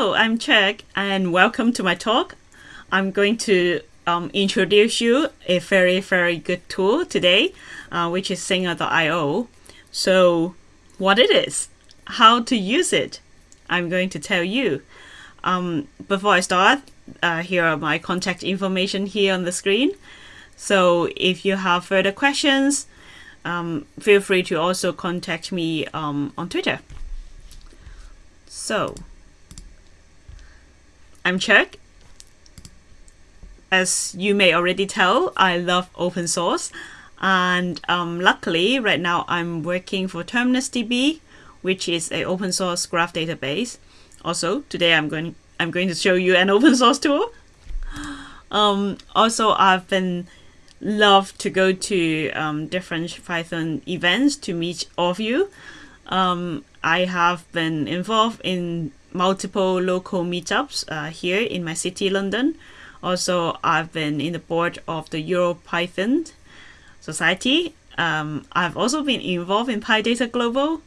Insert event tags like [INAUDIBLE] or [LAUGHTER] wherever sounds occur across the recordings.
I'm Cheuk, and welcome to my talk. I'm going to um, introduce you a very, very good tool today, uh, which is Singer.io. So, what it is, how to use it, I'm going to tell you. Um, before I start, uh, here are my contact information here on the screen. So, if you have further questions, um, feel free to also contact me um, on Twitter. So, I'm. As you may already tell, I love open source. And um, luckily, right now I'm working for Terminus DB, which is an open source graph database. Also, today I'm going I'm going to show you an [LAUGHS] open source tool. Um, also, I've been love to go to um, different Python events to meet all of you. Um, I have been involved in multiple local meetups uh, here in my city, London. Also, I've been in the board of the EuroPython Society. Um, I've also been involved in PyData Global.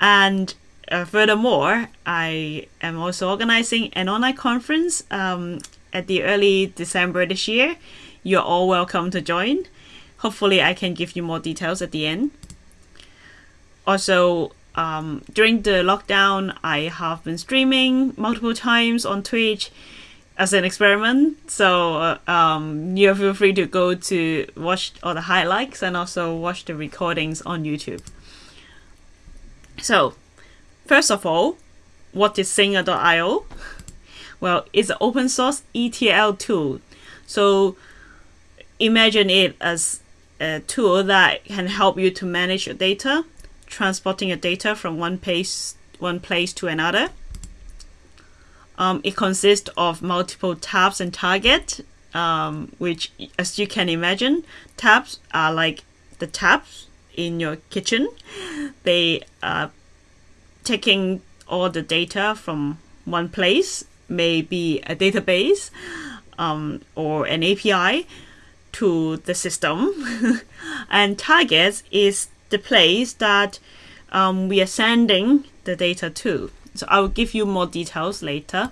And uh, furthermore, I am also organizing an online conference um, at the early December this year you're all welcome to join. Hopefully, I can give you more details at the end. Also, um, during the lockdown, I have been streaming multiple times on Twitch as an experiment. So uh, um, you feel free to go to watch all the highlights and also watch the recordings on YouTube. So, first of all, what is Singer.io? Well, it's an open source ETL tool. So imagine it as a tool that can help you to manage your data, transporting your data from one place one place to another. Um, it consists of multiple taps and target, um, which, as you can imagine, taps are like the taps in your kitchen. [LAUGHS] They are taking all the data from one place, maybe a database um, or an API, to the system. [LAUGHS] and targets is the place that um, we are sending the data to. So I will give you more details later.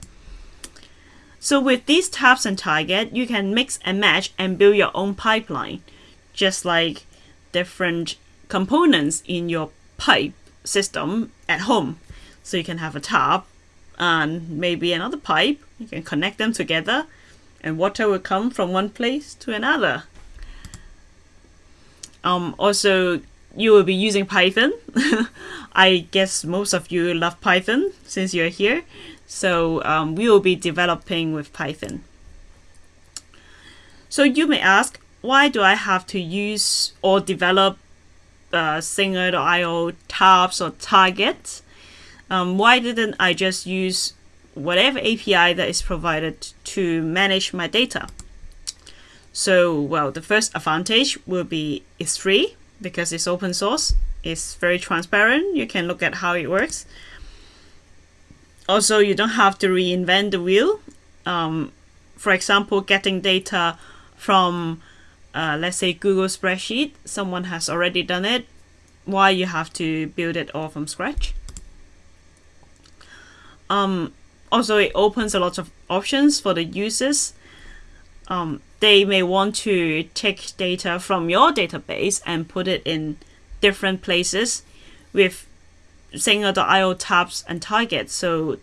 So with these taps and target, you can mix and match and build your own pipeline, just like different components in your pipe system at home. So you can have a tap and maybe another pipe. You can connect them together and water will come from one place to another. Um, also, you will be using Python. [LAUGHS] I guess most of you love Python since you're here. So um, we will be developing with Python. So you may ask, why do I have to use or develop uh, Singer.io taps or targets? Um, why didn't I just use whatever API that is provided to manage my data. So, well, the first advantage will be it's free because it's open source. It's very transparent. You can look at how it works. Also, you don't have to reinvent the wheel. Um, for example, getting data from, uh, let's say, Google Spreadsheet, someone has already done it. Why you have to build it all from scratch? Um, also it opens a lot of options for the users. Um, they may want to take data from your database and put it in different places with Singer.io taps and targets. So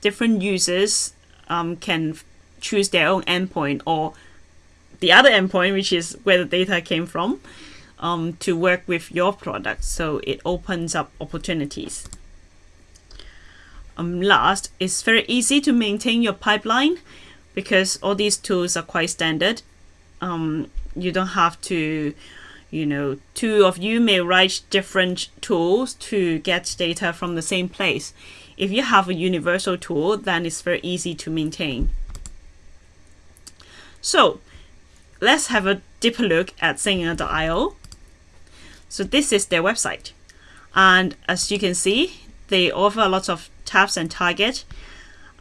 different users um, can choose their own endpoint or the other endpoint, which is where the data came from, um, to work with your product. So it opens up opportunities. Um, last, it's very easy to maintain your pipeline because all these tools are quite standard. Um, you don't have to, you know, two of you may write different tools to get data from the same place. If you have a universal tool, then it's very easy to maintain. So let's have a deeper look at Singer.io. So this is their website. And as you can see, they offer a lot of taps and target.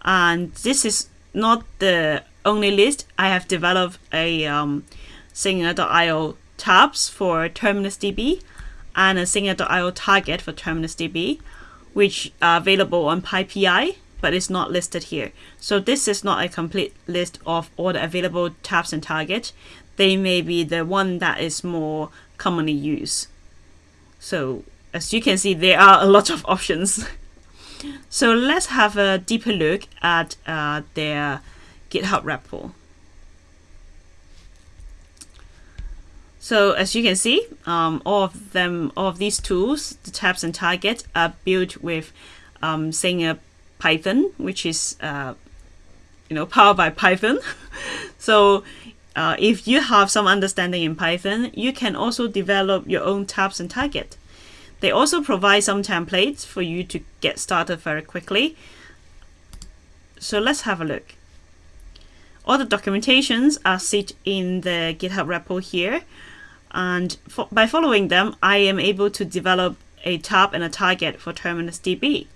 And this is not the only list. I have developed a um, Singer.io taps for Terminus DB and a Singer.io target for Terminus DB, which are available on PyPI. but it's not listed here. So this is not a complete list of all the available taps and target. They may be the one that is more commonly used. So as you can see, there are a lot of [LAUGHS] options. So let's have a deeper look at uh, their GitHub repo. So as you can see, um, all of them, all of these tools, the taps and target, are built with um, Singer Python, which is uh, you know powered by Python. [LAUGHS] so uh, if you have some understanding in Python, you can also develop your own taps and target. They also provide some templates for you to get started very quickly. So let's have a look. All the documentations are set in the GitHub repo here. And by following them, I am able to develop a tap and a target for Terminus DB.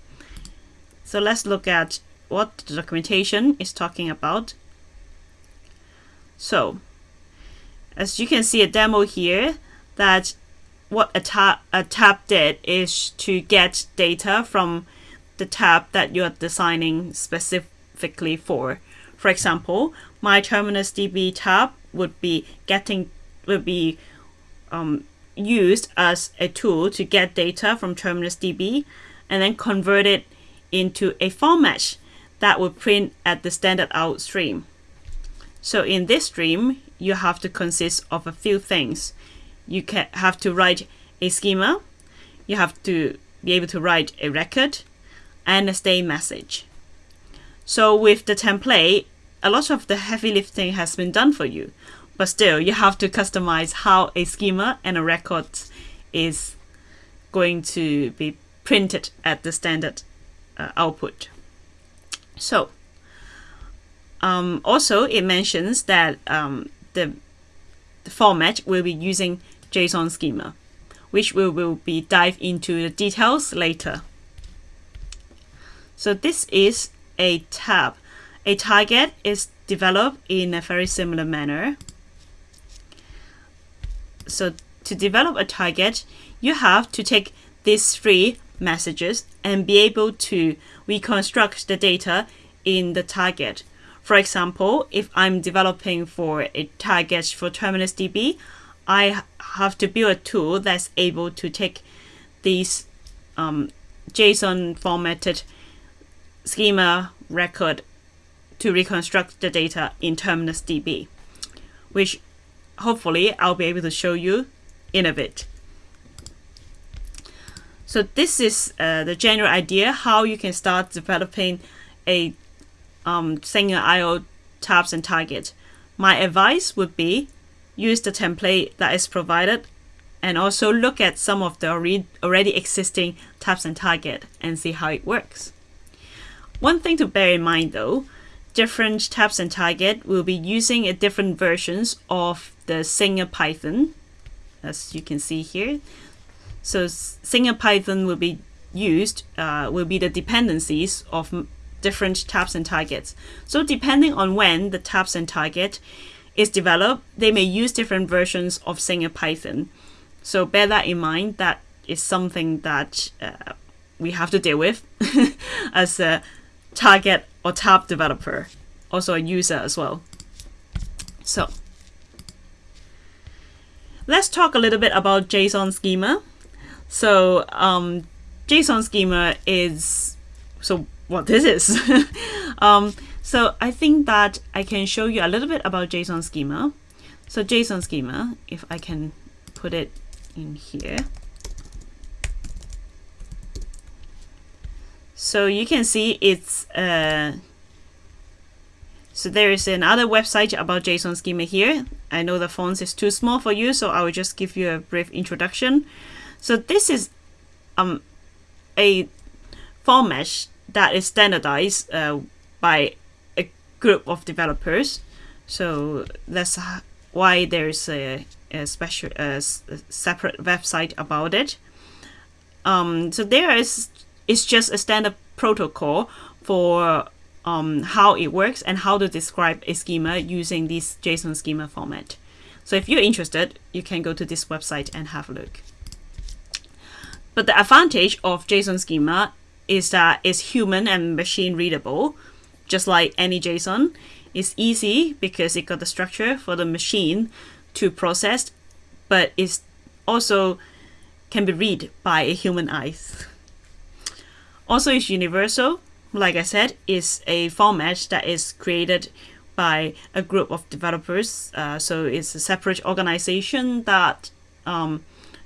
So let's look at what the documentation is talking about. So, as you can see a demo here, that what a tap, a tap did is to get data from the tab that you're designing specifically for. For example, my Terminus DB tap would be getting would be um, used as a tool to get data from Terminus DB and then convert it into a format that will print at the standard out stream. So in this stream, you have to consist of a few things. You can have to write a schema, you have to be able to write a record, and a state message. So with the template, a lot of the heavy lifting has been done for you, but still you have to customize how a schema and a record is going to be printed at the standard uh, output. So um, also it mentions that um, the, the format will be using JSON schema, which we will be dive into the details later. So this is a tap. A target is developed in a very similar manner. So to develop a target, you have to take these three messages and be able to reconstruct the data in the target. For example, if I'm developing for a target for Terminus DB, I have to build a tool that's able to take these um, JSON formatted schema record to reconstruct the data in Terminus DB, which hopefully I'll be able to show you in a bit. So this is uh, the general idea how you can start developing a um, Singer IO taps and target. My advice would be use the template that is provided and also look at some of the already existing taps and target and see how it works. One thing to bear in mind though, different taps and target will be using a different versions of the Singer Python, as you can see here. So Singer Python will be used, uh, will be the dependencies of different taps and targets. So depending on when the taps and target is developed, they may use different versions of Singer Python. So bear that in mind. That is something that uh, we have to deal with [LAUGHS] as a target or tap developer, also a user as well. So let's talk a little bit about JSON schema. So um, JSON schema is so what this is. [LAUGHS] um, so I think that I can show you a little bit about JSON schema. So JSON schema, if I can put it in here. So you can see it's uh, so there is another website about JSON schema here. I know the font is too small for you, so I will just give you a brief introduction. So this is um, a format that is standardized uh, by group of developers. So that's why there's a, a special a separate website about it. Um, so there is it's just a standard protocol for um, how it works and how to describe a schema using this JSON schema format. So if you're interested, you can go to this website and have a look. But the advantage of JSON schema is that it's human and machine readable, just like any JSON. It's easy because it got the structure for the machine to process, but it's also can be read by a human eyes. Also, it's universal. Like I said, it's a format that is created by a group of developers. Uh, so it's a separate organization that um,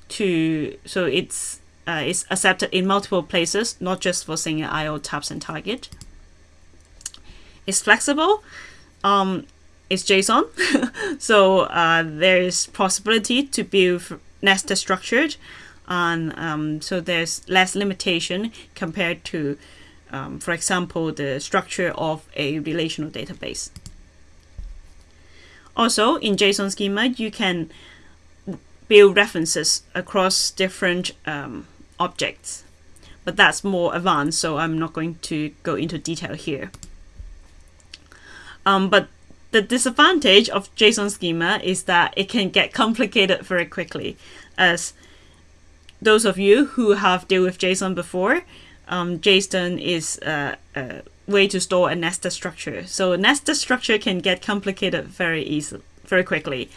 to so it's uh, it's accepted in multiple places, not just for Singer IO taps and target. It's flexible. Um, it's JSON, [LAUGHS] so uh, there is possibility to build nested structured, and um, so there's less limitation compared to, um, for example, the structure of a relational database. Also, in JSON schema, you can build references across different um, objects, but that's more advanced, so I'm not going to go into detail here. Um, but the disadvantage of JSON schema is that it can get complicated very quickly, as those of you who have dealt with JSON before, um, JSON is a, a, way to store a nested structure. So a nested structure can get complicated very easily, very quickly.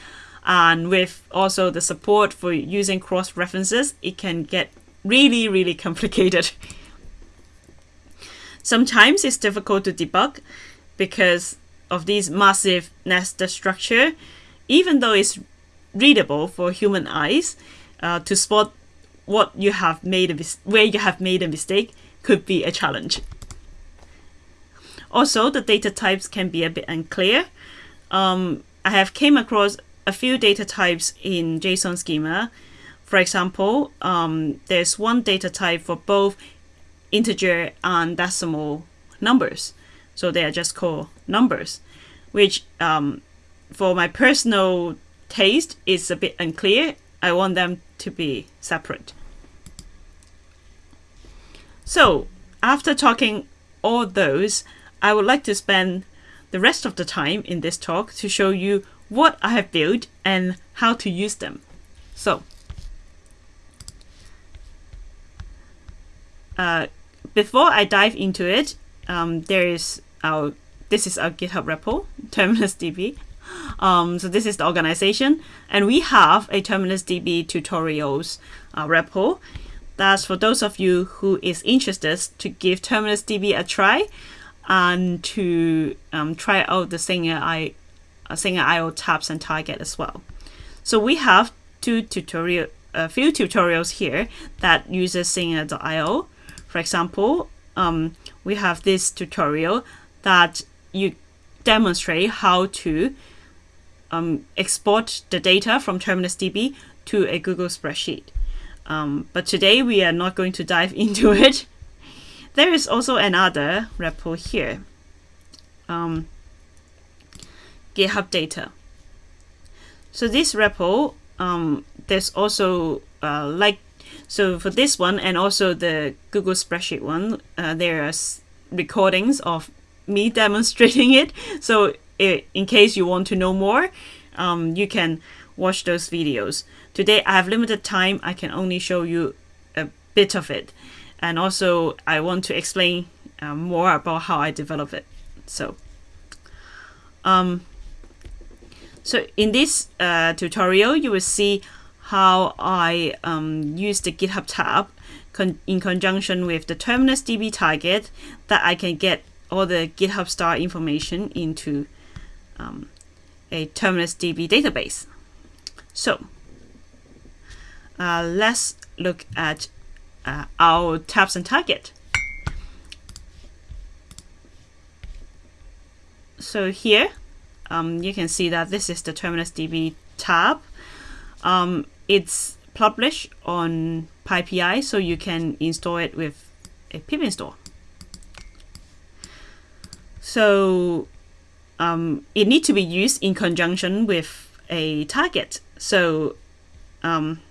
And with also the support for using cross references, it can get really, really [LAUGHS] complicated. Sometimes it's difficult to debug because of this massive nested structure, even though it's readable for human eyes, uh, to spot what you have made a where you have made a mistake could be a challenge. Also, the data types can be a bit unclear. Um, I have came across a few data types in JSON schema. For example, um, there's one data type for both integer and decimal numbers. So they are just called numbers, which um, for my personal taste is a bit unclear. I want them to be separate. So after talking all those, I would like to spend the rest of the time in this talk to show you what I have built and how to use them. So, uh, before I dive into it, um, there is our this is our GitHub repo, Terminus DB. Um, so this is the organization, and we have a Terminus DB tutorials uh, repo. That's for those of you who is interested to give Terminus DB a try and to um, try out the Singer, I, uh, Singer IO taps and target as well. So we have two tutorial, a few tutorials here that uses Singer.io. For example, um, we have this tutorial that you demonstrate how to um, export the data from Terminus DB to a Google spreadsheet. Um, but today we are not going to dive [LAUGHS] into it. There is also another repo here. Um, GitHub data. So this repo, um, there's also uh, like, so for this one and also the Google spreadsheet one, uh, there are recordings of me demonstrating it. So in case you want to know more, um, you can watch those videos. Today I have limited time, I can only show you a bit of it. And also I want to explain uh, more about how I develop it. So, um, so in this uh, tutorial, you will see how I um, use the GitHub tap con in conjunction with the Terminus DB target that I can get all the GitHub star information into um, a Terminus DB database. So uh, let's look at uh, our taps and target. So here um, you can see that this is the Terminus DB tap. Um, it's published on PyPI, so you can install it with a pip install. So um, it needs to be used in conjunction with a target. So um,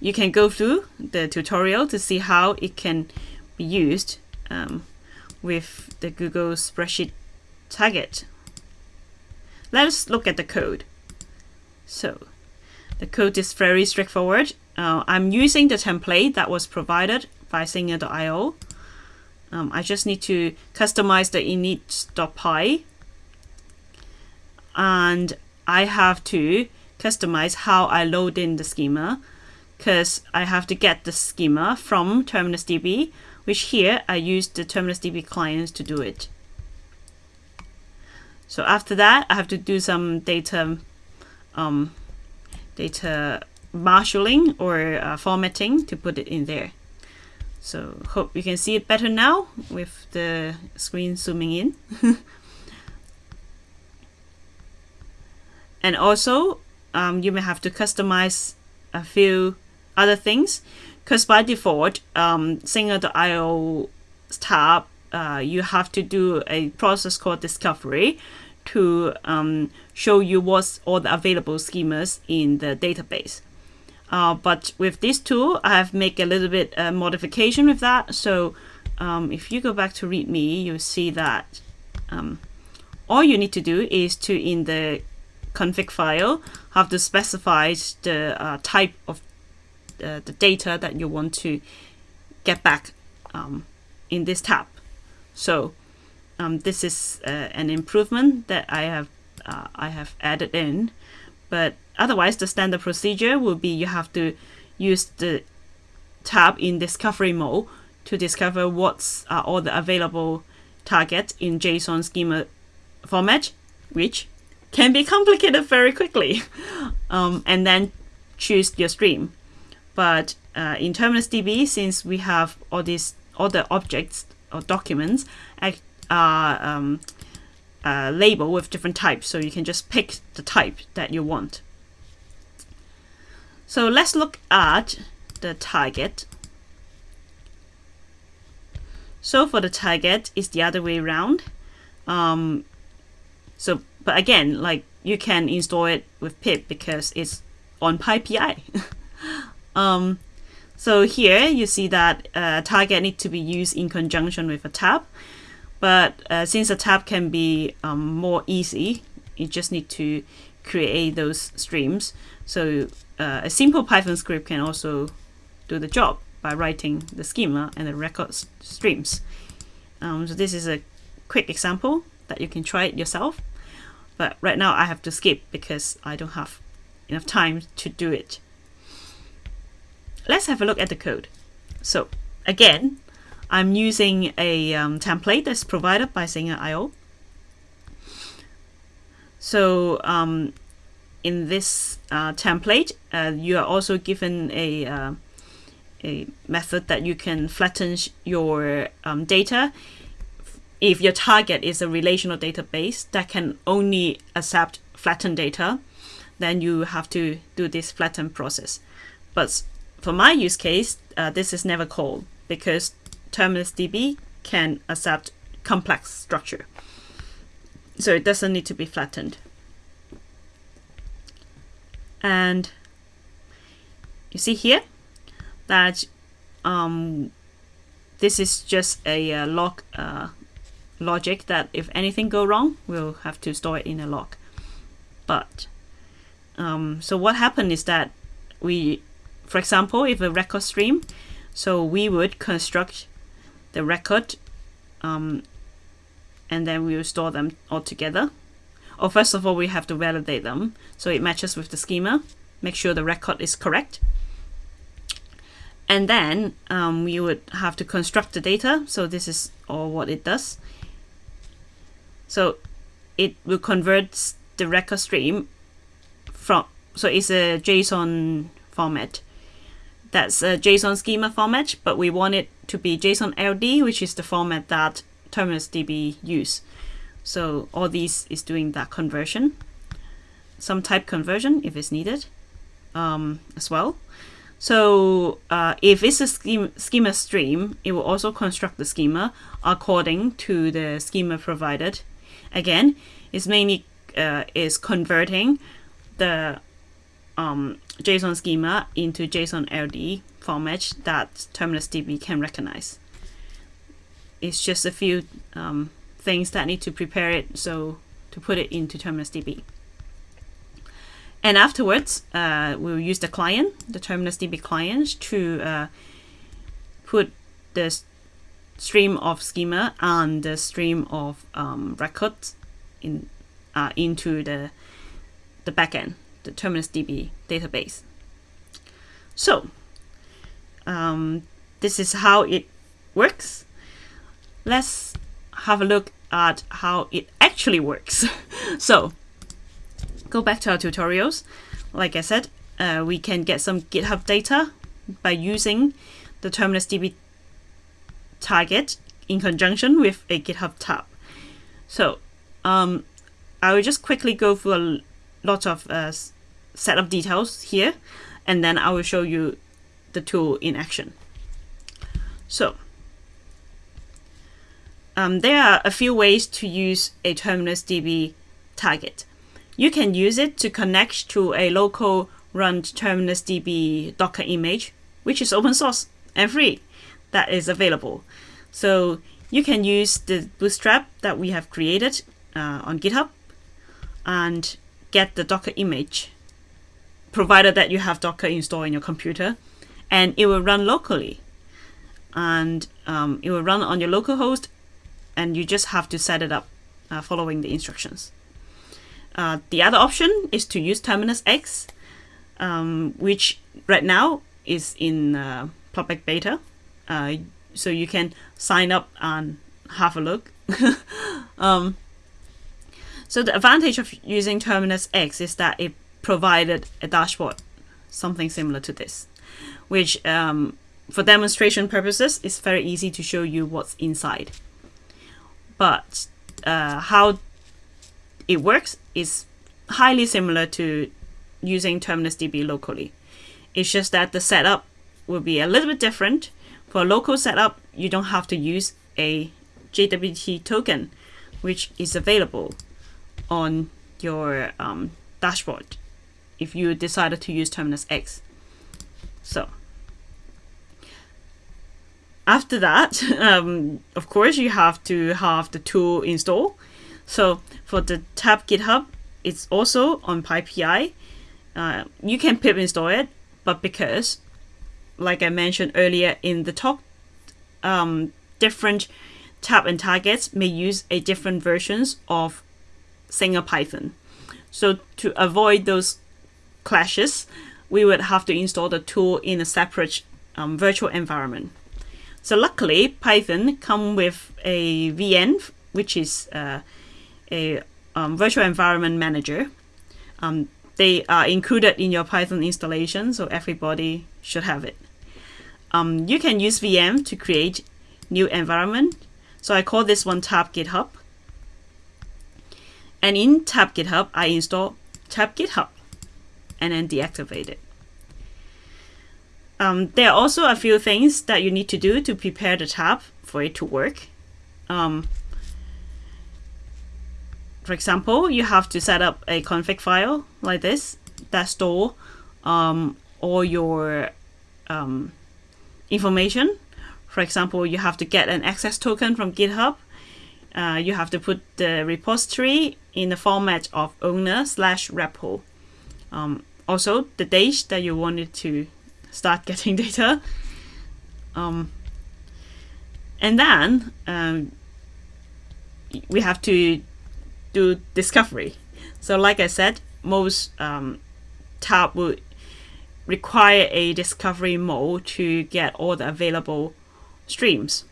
you can go through the tutorial to see how it can be used um, with the Google spreadsheet target. Let's look at the code. So the code is very straightforward. Uh, I'm using the template that was provided by Singer.io. Um, I just need to customize the init.py and I have to customize how I load in the schema because I have to get the schema from Terminus DB, which here I use the Terminus DB clients to do it. So after that, I have to do some data um, data marshalling or uh, formatting to put it in there. So hope you can see it better now with the screen zooming in. [LAUGHS] and also um, you may have to customize a few other things because by default um, Singer.io tap uh, you have to do a process called discovery to um, show you what's all the available schemas in the database. Uh, but with this tool, I have made a little bit uh, modification with that. So um, if you go back to README, you'll see that um, all you need to do is to, in the config file, have to specify the uh, type of uh, the data that you want to get back um, in this tap. So um, this is uh, an improvement that I have uh, I have added in, but otherwise the standard procedure will be you have to use the tap in discovery mode to discover what's uh, all the available targets in JSON schema format, which can be complicated very quickly, [LAUGHS] um, and then choose your stream. But uh, in Terminus DB, since we have all these all the objects or documents are um, uh, labeled with different types, so you can just pick the type that you want. So let's look at the target. So for the target, it's the other way around. Um, so, but again, like you can install it with pip because it's on PyPI. [LAUGHS] um, so here you see that uh, target need to be used in conjunction with a tap. But uh, since a tap can be um, more easy, you just need to create those streams. So uh, a simple Python script can also do the job by writing the schema and the record streams. Um, so this is a quick example that you can try it yourself. But right now I have to skip because I don't have enough time to do it. Let's have a look at the code. So again, I'm using a um, template that's provided by Singer.io. So um, in this uh, template, uh, you are also given a, uh, a method that you can flatten your um, data if your target is a relational database that can only accept flattened data, then you have to do this flatten process. But for my use case, uh, this is never called because Terminus DB can accept complex structure. So it doesn't need to be flattened. And you see here that um, this is just a uh, log uh, logic that if anything go wrong, we'll have to store it in a log. But um, so what happened is that we, for example, if a record stream, so we would construct the record um, and then we will store them all together or first of all, we have to validate them so it matches with the schema, make sure the record is correct. And then um, we would have to construct the data. So this is all what it does. So it will convert the record stream from, so it's a JSON format. That's a JSON schema format, but we want it to be JSON LD, which is the format that Terminus DB use. So all these is doing that conversion, some type conversion if it's needed um, as well. So uh, if it's a schema, schema stream, it will also construct the schema according to the schema provided. Again, it's mainly uh, is converting the um, JSON schema into JSON LD format that Terminus DB can recognize. It's just a few um, things that need to prepare it so to put it into Terminus DB. And afterwards, uh, we'll use the client, the Terminus DB client, to uh, put the stream of schema and the stream of um, records in uh, into the the backend, the Terminus DB database. So um, this is how it works. Let's have a look at how it actually works. [LAUGHS] so go back to our tutorials. Like I said, uh, we can get some GitHub data by using the Terminus DB target in conjunction with a GitHub tap. So um, I will just quickly go through a lot of uh, setup details here, and then I will show you the tool in action. So um, there are a few ways to use a Terminus DB target. You can use it to connect to a local run Terminus DB Docker image, which is open source and free, that is available. So you can use the bootstrap that we have created uh, on GitHub and get the Docker image, provided that you have Docker installed in your computer, and it will run locally. And um, it will run on your local host, and you just have to set it up uh, following the instructions. Uh, the other option is to use Terminus X, um, which right now is in uh, public beta. Uh, so you can sign up and have a look. [LAUGHS] um, so the advantage of using Terminus X is that it provided a dashboard, something similar to this, which um, for demonstration purposes is very easy to show you what's inside. But uh, how it works is highly similar to using Terminus DB locally. It's just that the setup will be a little bit different. For a local setup, you don't have to use a JWT token, which is available on your um, dashboard if you decided to use Terminus X. So after that, [LAUGHS] um, of course, you have to have the tool installed. So for the tap GitHub, it's also on PyPI. Uh, you can pip install it, but because, like I mentioned earlier in the talk, um, different tap and targets may use a different versions of Singer Python. So to avoid those clashes, we would have to install the tool in a separate um, virtual environment. So luckily, Python come with a VM, which is uh, a um, virtual environment manager. Um, they are included in your Python installation, so everybody should have it. Um, you can use VM to create new environment. So I call this one tap GitHub. And in tap GitHub, I install tap GitHub and then deactivate it. Um, there are also a few things that you need to do to prepare the tap for it to work. Um, for example, you have to set up a config file like this that store um, all your um, information. For example, you have to get an access token from GitHub. Uh, you have to put the repository in the format of owner slash repo. Um, also, the date that you wanted to start getting data. Um, and then um, we have to do discovery. So like I said, most um, tap would require a discovery mode to get all the available streams.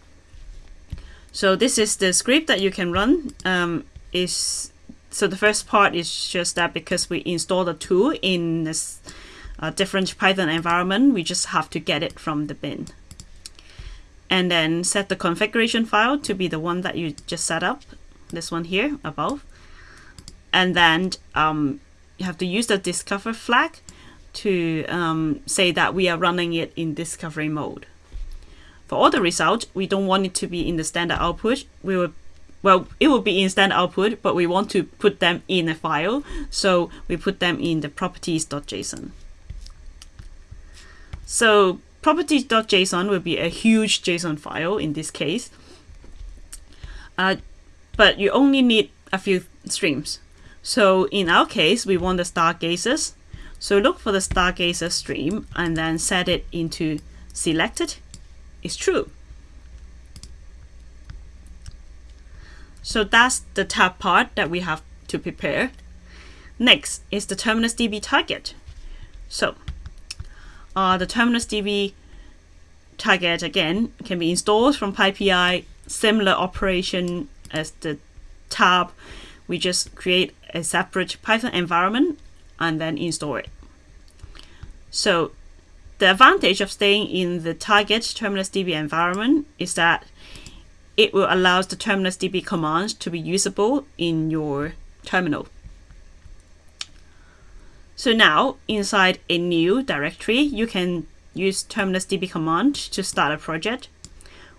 So this is the script that you can run. Um, is so the first part is just that because we install the tool in this uh, different Python environment, we just have to get it from the bin. And then set the configuration file to be the one that you just set up, this one here above. And then um, you have to use the discover flag to um, say that we are running it in discovery mode. For all the results, we don't want it to be in the standard output. We will, well, it will be in standard output, but we want to put them in a file. So we put them in the properties.json. So properties.json will be a huge JSON file in this case. Uh, but you only need a few streams. So in our case, we want the stargazers. So look for the stargazer stream and then set it into selected is true. So that's the tap part that we have to prepare. Next is the terminus DB target. So uh, the Terminus DB target again can be installed from PyPI, similar operation as the tap. We just create a separate Python environment and then install it. So the advantage of staying in the target Terminus DB environment is that it will allow the Terminus DB commands to be usable in your terminal. So now inside a new directory, you can use terminus db command to start a project,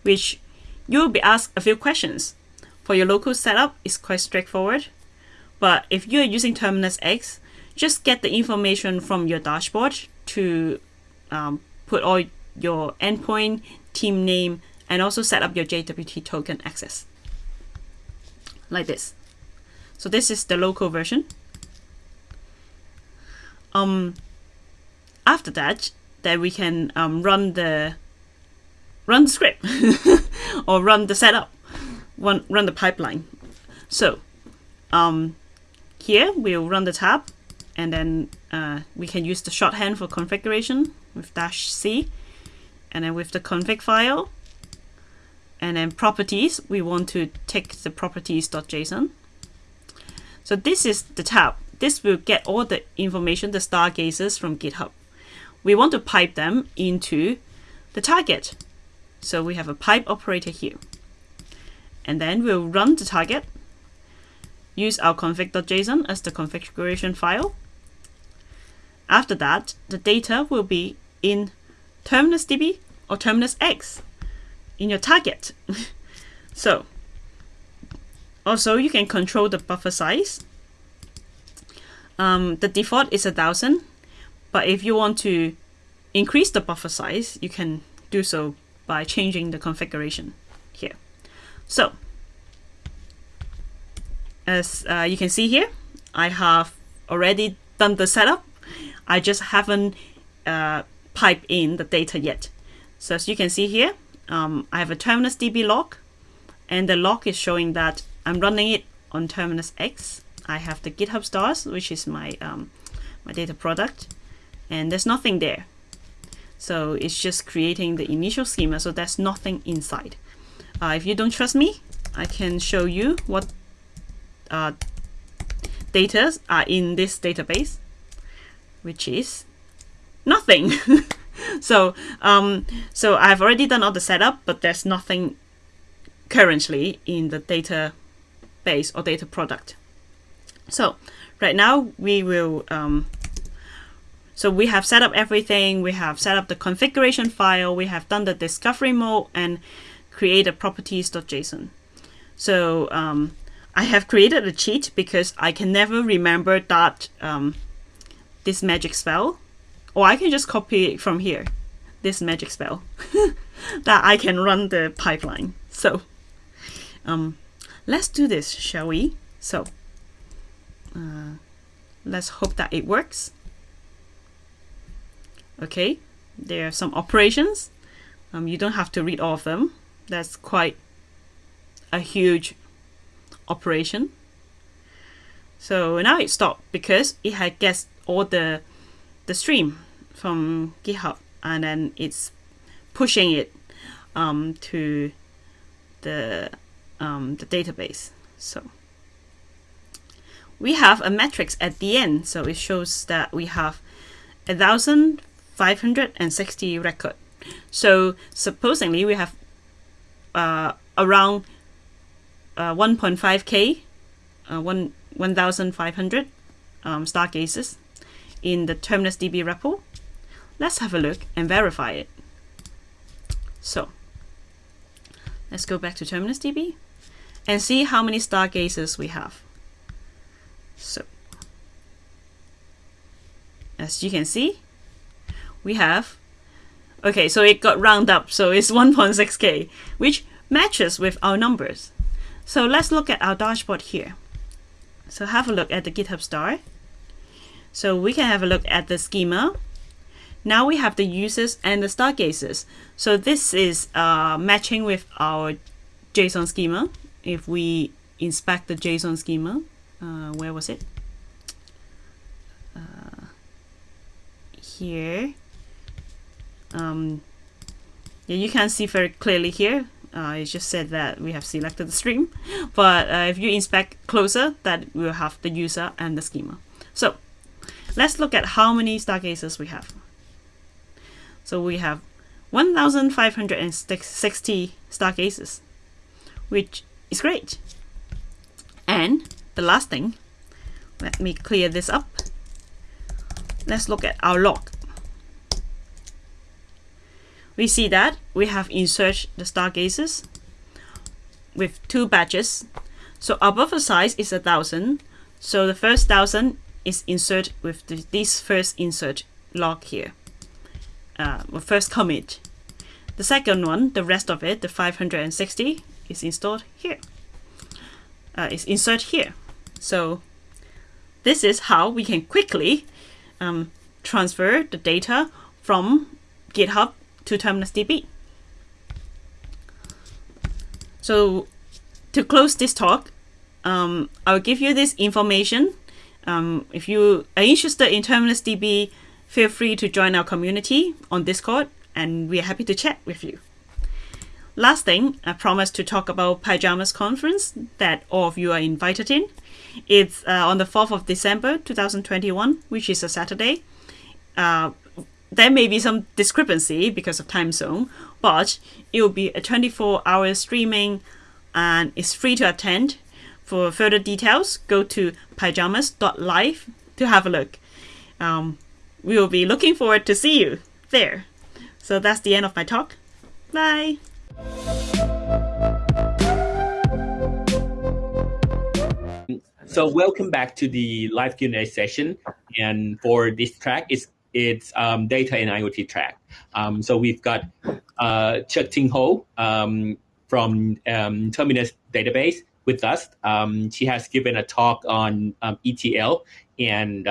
which you will be asked a few questions. For your local setup, it's quite straightforward. But if you're using Terminus X, just get the information from your dashboard to um, put all your endpoint, team name, and also set up your JWT token access. Like this. So this is the local version. Um, after that, then we can um, run the run the script [LAUGHS] or run the setup, run run the pipeline. So um, here we'll run the tap, and then uh, we can use the shorthand for configuration with dash c, and then with the config file, and then properties we want to take the properties.json. So this is the tap this will get all the information, the stargazers from GitHub. We want to pipe them into the target. So we have a pipe operator here. And then we'll run the target, use our config.json as the configuration file. After that, the data will be in Terminus DB or Terminus X in your target. [LAUGHS] so also you can control the buffer size um, the default is a thousand, but if you want to increase the buffer size, you can do so by changing the configuration here. So as uh, you can see here, I have already done the setup. I just haven't uh, piped in the data yet. So as you can see here, um, I have a Terminus DB log, and the log is showing that I'm running it on Terminus X I have the GitHub stars, which is my um, my data product, and there's nothing there. So it's just creating the initial schema, so there's nothing inside. Uh, if you don't trust me, I can show you what uh, data are in this database, which is nothing. [LAUGHS] so um, so I've already done all the setup, but there's nothing currently in the database or data product. So right now we will, um, so we have set up everything. We have set up the configuration file. We have done the discovery mode and create a properties.json. So um, I have created a cheat because I can never remember that um, this magic spell, or I can just copy it from here, this magic spell, [LAUGHS] that I can run the pipeline. So um, let's do this, shall we? So uh, let's hope that it works. Okay, there are some operations. Um, you don't have to read all of them. That's quite a huge operation. So now it stopped because it had guessed all the the stream from GitHub and then it's pushing it um, to the um, the database. So we have a matrix at the end. So it shows that we have 1,560 record. So supposedly we have uh, around uh, 1.5k, uh, 1, 1,500 um, stargazers in the Terminus DB repo. Let's have a look and verify it. So let's go back to Terminus DB and see how many stargazers we have. So as you can see, we have, okay, so it got round up, so it's [LAUGHS] 1.6k, which matches with our numbers. So let's look at our dashboard here. So have a look at the GitHub star. So we can have a look at the schema. Now we have the users and the stargazers. So this is uh, matching with our JSON schema. If we inspect the JSON schema. Uh, where was it? Uh, here. Um, yeah, you can see very clearly here. Uh, it just said that we have selected the stream, [LAUGHS] but uh, if you inspect closer, that will have the user and the schema. So let's look at how many stargazers we have. So we have 1,560 stargazers, which is great. And the last thing, let me clear this up. Let's look at our log. We see that we have inserted the stargazers with two batches. So our buffer size is a thousand. So the first thousand is insert with the, this first insert log here, uh, first commit. The second one, the rest of it, the 560, is installed here. Uh, is insert here. So this is how we can quickly um, transfer the data from GitHub to DB. So to close this talk, um, I'll give you this information. Um, if you are interested in DB, feel free to join our community on Discord, and we are happy to chat with you. Last thing, I promised to talk about PyJamas Conference that all of you are invited in. It's uh, on the 4th of December 2021, which is a Saturday. Uh, there may be some discrepancy because of time zone, but it will be a 24 hour streaming and it's free to attend. For further details, go to pyjamas.live to have a look. Um, we will be looking forward to see you there. So that's the end of my talk. Bye. So welcome back to the live Q&A session. And for this track, it's it's um, data and IoT track. Um, so we've got uh, Cheuk Ting Ho um, from um, Terminus Database with us. Um, she has given a talk on um, ETL, and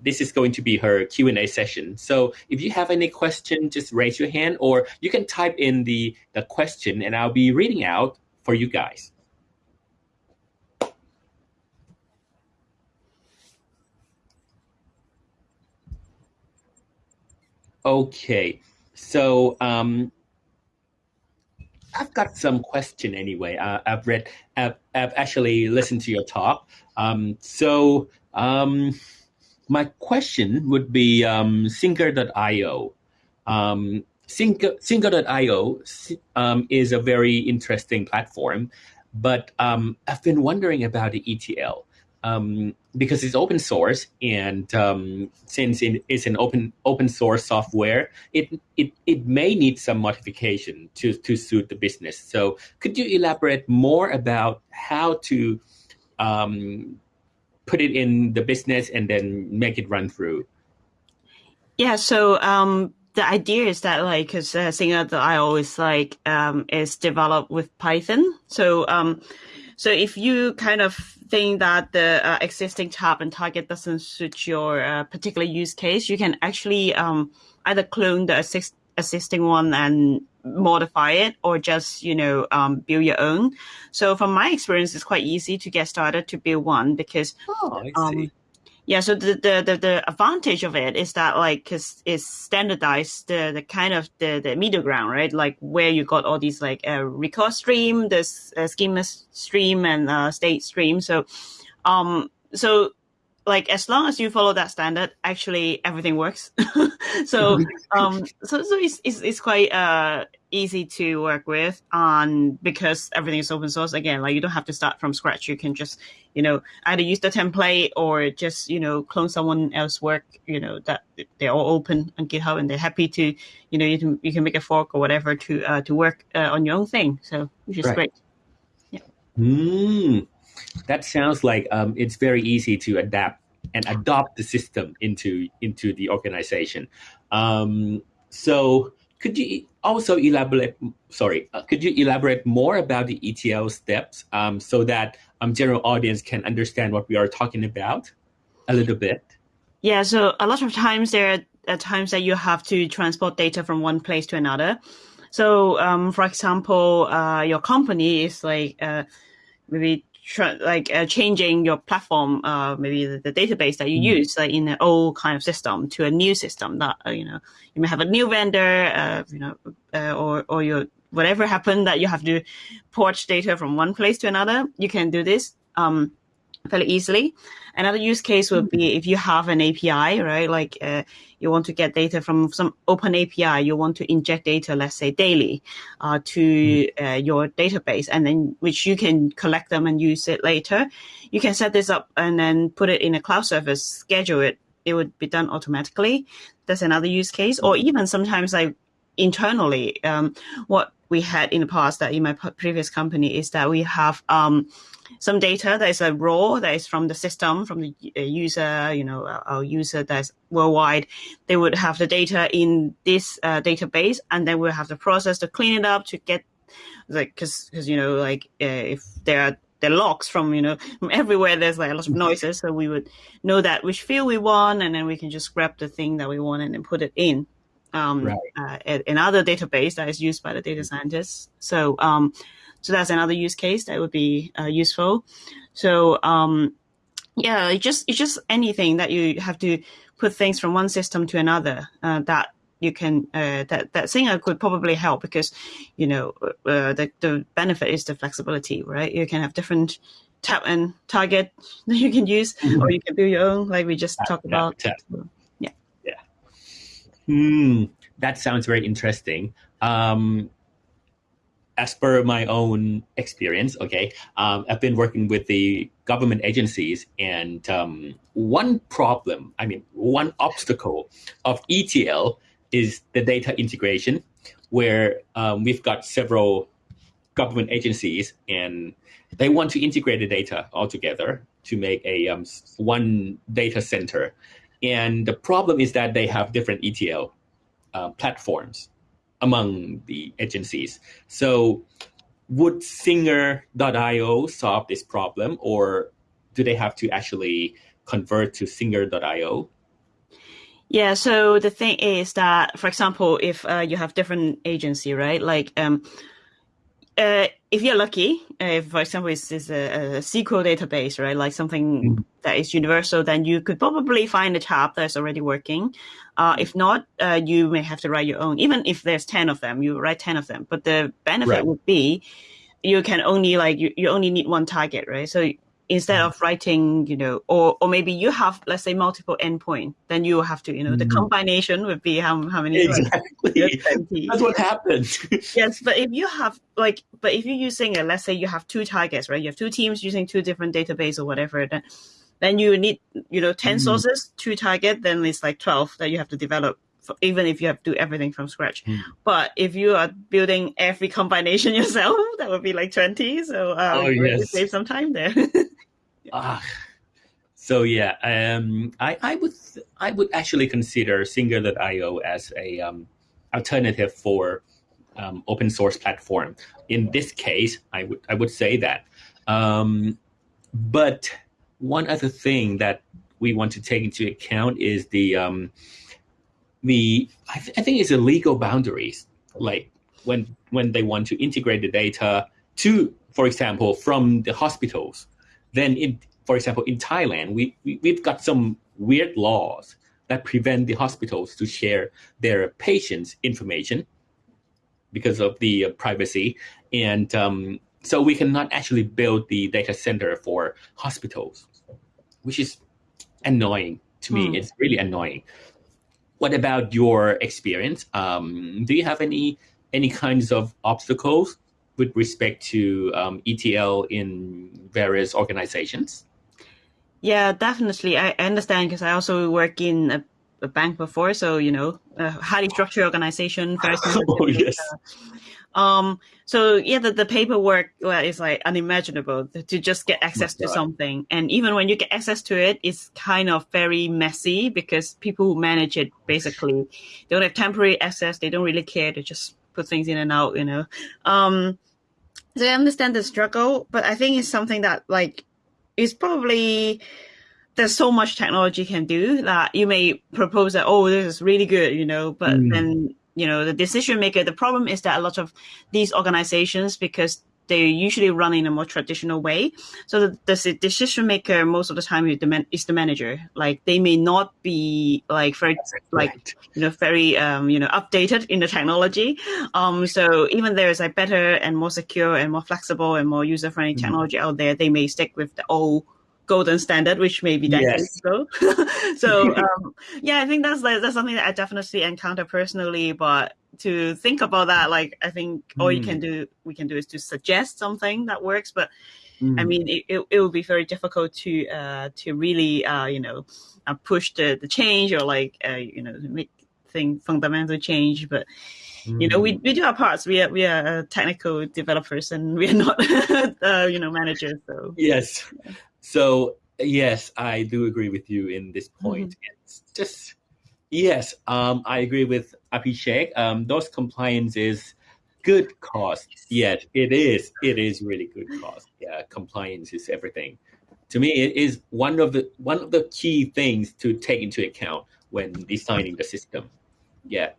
this is going to be her Q&A session. So if you have any question, just raise your hand, or you can type in the, the question, and I'll be reading out for you guys. Okay, so um, I've got some question anyway. Uh, I've read, I've, I've, actually listened to your talk. Um, so um, my question would be um, Singer.io. Um, Singer, Singer.io um, is a very interesting platform, but um, I've been wondering about the ETL um, because it's open source and um, since it is an open open source software, it, it it may need some modification to to suit the business. So could you elaborate more about how to um, put it in the business and then make it run through? Yeah. So um, the idea is that like because uh, I always like um, is developed with Python, so um, so if you kind of think that the uh, existing tap and target doesn't suit your uh, particular use case, you can actually um, either clone the assist- existing one and modify it or just you know um, build your own. So from my experience it's quite easy to get started to build one because oh, um, yeah so the, the, the the advantage of it is that like because it's standardized the the kind of the the middle ground right? Like where you got all these like uh, record stream this uh, schema stream and uh, state stream. So um so like as long as you follow that standard actually everything works. [LAUGHS] So um so so it's, it's, it's quite uh easy to work with on because everything is open source again like you don't have to start from scratch. You can just you know either use the template or just you know clone someone else work you know that they're all open on github and they're happy to you know you can you can make a fork or whatever to uh, to work uh, on your own thing. So which is right. great. Yeah. Mm, that sounds like um, it's very easy to adapt and adopt the system into into the organization. Um, so could you also elaborate? Sorry, uh, could you elaborate more about the ETL steps um, so that um, general audience can understand what we are talking about a little bit? Yeah, so a lot of times there are times that you have to transport data from one place to another. So, um, for example, uh, your company is like uh, maybe like uh, changing your platform, uh, maybe the, the, database that you mm. use, like in an old kind of system to a new system that, uh, you know, you may have a new vendor, uh, you know, uh, or, or your, whatever happened that you have to port data from one place to another, you can do this. Um, fairly easily. Another use case would be if you have an API, right? Like uh, you want to get data from some open API, you want to inject data, let's say daily, uh, to uh, your database, and then which you can collect them and use it later. You can set this up and then put it in a cloud service, schedule it. It would be done automatically. That's another use case. Or even sometimes like internally, um, what we had in the past that in my previous company is that we have um, some data that is a raw that is from the system, from the uh, user, you know, our user that's worldwide. They would have the data in this uh, database, and then we'll have the process to clean it up to get like because because you know like uh, if there are the logs from you know [LAUGHS] from everywhere there's like a lot of noises so we would know that which field we want and then we can just grab the thing that we want and then put it in um, right. uh, another database that is used by the data scientists so um, so that's another use case that would be uh, useful. So um, yeah, it's just it's just anything that you have to put things from one system to another uh, that you can uh, that that Singer could probably help because you know uh, the the benefit is the flexibility, right? You can have different tap and target [LAUGHS] that you can use, mm-hmm. or you can build your own, like we just tap, talked tap, about. Tap. yeah, yeah. Hmm, that sounds very interesting. Um, as per my own experience, okay, um, I've been working with the government agencies, and um, one problem, I mean, one obstacle of ETL is the data integration, where um, we've got several government agencies, and they want to integrate the data all together to make a um, one data center. And the problem is that they have different ETL uh, platforms among the agencies. So would Singer.io solve this problem or do they have to actually convert to Singer.io? Yeah, so the thing is that, for example, if uh, you have different agency, right? Like, um, uh, if you're lucky, uh, if, for example, it's, it's a, a, SQL database, right? Like something mm-hmm. that is universal, then you could probably find a tap that's already working. Uh, if not, uh, you may have to write your own. Even if there's 10 of them, you write 10 of them. But the benefit right. would be you can only like, you, you only need one target, right? So instead of writing, you know, or, or maybe you have, let's say, multiple endpoint, then you have to, you know, the mm-hmm. combination would be how, how many. Exactly. That's what happens. yes. But if you have like, but if you're using a, let's say you have two targets, right? You have two teams using two different database or whatever, then, then you need, you know, 10 mm-hmm. sources, two target, then it's like 12 that you have to develop even if you have to do everything from scratch. Mm. But if you are building every combination [LAUGHS] yourself, that would be like 20. So um, oh, yes. save some time there. [LAUGHS] Ah, so yeah, um, I, I would I would actually consider Singer.io as a um, alternative for um, open source platform. In this case, I would I would say that. Um, but one other thing that we want to take into account is the um, the I, th- I think it's the legal boundaries. Like when when they want to integrate the data to, for example, from the hospitals then in for example in Thailand we, we we've got some weird laws that prevent the hospitals to share their patients information because of the uh, privacy and um, so we cannot actually build the data center for hospitals which is annoying to me mm. it's really annoying what about your experience um, do you have any any kinds of obstacles with respect to um, ETL in various organizations? Yeah, definitely. I understand because I also work in a, a, bank before, so you know, a highly structured organization. Very [LAUGHS] oh yes. Um, so yeah, the, the paperwork well, is like unimaginable to just get access to something. And even when you get access to it, it's kind of very messy because people who manage it basically they don't have temporary access. They don't really care. They just put things in and out, you know. Um, so I understand the struggle, but I think it's something that like is probably there's so much technology can do that you may propose that oh this is really good, you know, but mm. then you know the decision maker. The problem is that a lot of these organizations because they usually run in a more traditional way. So the, the decision maker most of the time is the, man, is the manager. Like they may not be like very like Right. you know very um, you know updated in the technology. Um, so even there is a better and more secure and more flexible and more user friendly Mhm. technology out there, they may stick with the old golden standard, which may be decades Yes. ago. so [LAUGHS] [LAUGHS] um, yeah, I think that's like, that's something that I definitely encounter personally. But to think about that, like I think all you Mm. can do we can do is to suggest something that works. But I Mm. mean, it, it, it would be very difficult to uh, to really uh, you know uh, push the, the change or like uh, you know make thing fundamental change. But you know, we, Mm. we do our parts. We are we are uh, technical developers and we are not [LAUGHS] uh, you know managers. So Yes. So yes, I do agree with you in this point. It's just yes, um, I agree with Abhishek. Um, those compliance is good cost. Yes, it is. It is really good cost. Yeah, compliance is everything. To me, it is one of the one of the key things to take into account when designing the system. Yeah.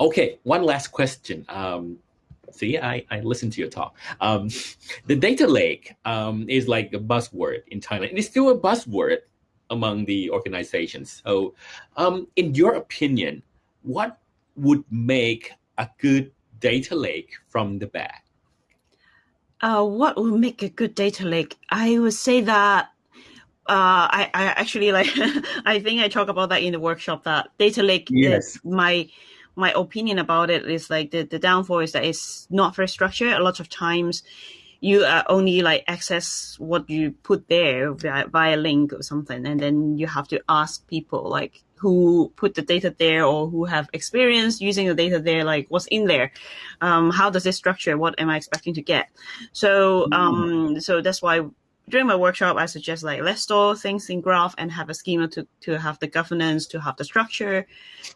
Okay. One last question. Um, see, I I listened to your talk. Um, the data lake um, is like a buzzword in Thailand. It is still a buzzword among the organizations. So, um, in your opinion, what would make a good data lake from the back? Uh, what will make a good data lake? I would say that uh, I, I actually like [LAUGHS] I think I talk about that in the workshop that data lake Yes. my my opinion about it is like the, the downfall is that it's not very structured. A lot of times you uh, only like access what you put there via, via link or something and then you have to ask people like who put the data there or who have experience using the data there like what's in there? Um, how does it structure? What am i expecting to get? So um, so that's why during my workshop i suggest like let's store things in graph and have a schema to, to have the governance to have the structure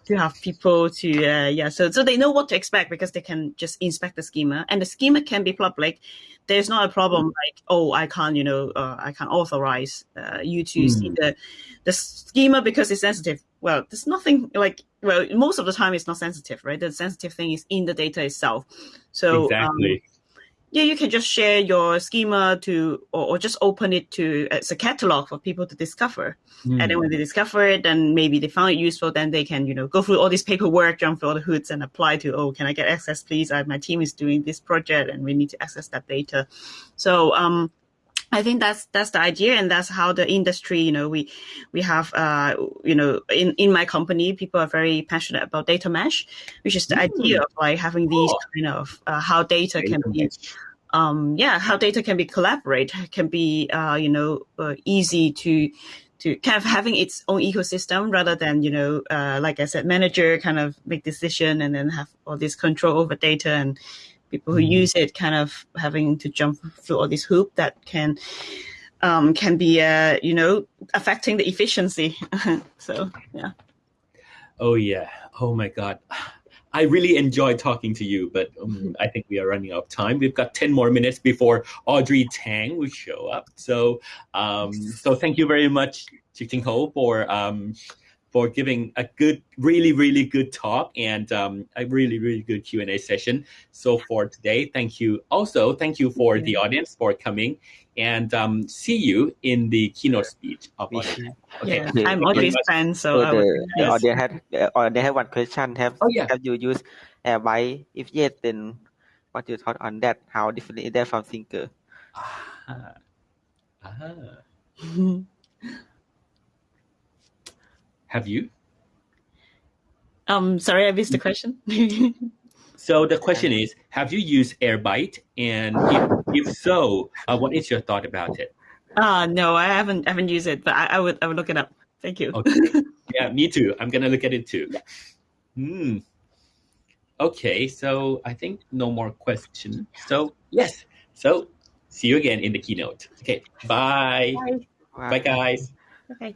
to have people to uh, yeah so so they know what to expect because they can just inspect the schema. And the schema can be public. There's not a problem like oh i can't you know uh, i can't authorize uh, you to see Mm. the the schema because it's sensitive. Well there's nothing like well most of the time it's not sensitive right? The sensitive thing is in the data itself. So um, exactly. Yeah, you can just share your schema to, or, or just open it to as a catalog for people to discover. And then Mm. when they discover it, then maybe they found it useful, then they can, you know, go through all this paperwork, jump through all the hoods and apply to, oh, can I get access, please? I, my team is doing this project and we need to access that data. So, um, I think that's that's the idea, and that's how the industry. You know, we we have uh, you know in in my company, people are very passionate about data mesh, which is the Mm. idea of like having these kind of uh, how data can Data be um, yeah, how data can be collaborate, can be, uh, you know, uh, easy to, to kind of having its own ecosystem rather than, you know, uh, like I said, manager kind of make decision and then have all this control over data and people who Mhm. use it kind of having to jump through all this hoop that can, um, can be, uh, you know, affecting the efficiency. [LAUGHS] so, yeah. Oh yeah. Oh my God. I really enjoy talking to you, but um, I think we are running out of time. We've got ten more minutes before Audrey Tang will show up. So, um, so thank you very much, Cheuk Ting Ho, for um, for giving a good, really, really good talk and um, a really, really good Q and A session. So for today, thank you. Also, thank you for the audience for coming, and um, see you in the keynote speech of Audrey. Okay. Yeah. Okay. I'm Thank you very Audrey's much. fan, so So I would, the, the Yes. audience had uh, audience have one question. Have Oh yeah. have you use Airbyte? If yes, then what you thought on that? How different is that from Singer? Ah. Ah. [LAUGHS] Have you? um, sorry, I missed the question. [LAUGHS] So the question is, have you used Airbyte? And if, if so, uh, what is your thought about it? Ah, no, I haven't I haven't used it, but I, I would I would look it up. Thank you. Okay. [LAUGHS] Yeah, me too. I'm gonna look at it too. Hmm. Okay, so I think no more questions. So yes. So see you again in the keynote. Okay. Bye. Bye. Bye, guys. Okay.